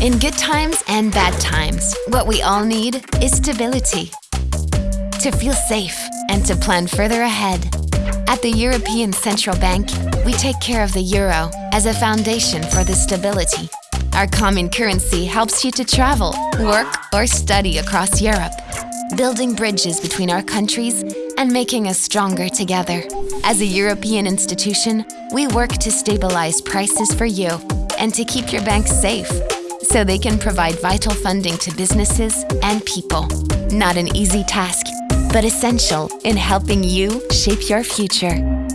In good times and bad times, what we all need is stability. To feel safe and to plan further ahead. At the European Central Bank, we take care of the euro as a foundation for the stability. Our common currency helps you to travel, work, or study across Europe, building bridges between our countries and making us stronger together. As a European institution, we work to stabilize prices for you and to keep your bank safe so they can provide vital funding to businesses and people. Not an easy task, but essential in helping you shape your future.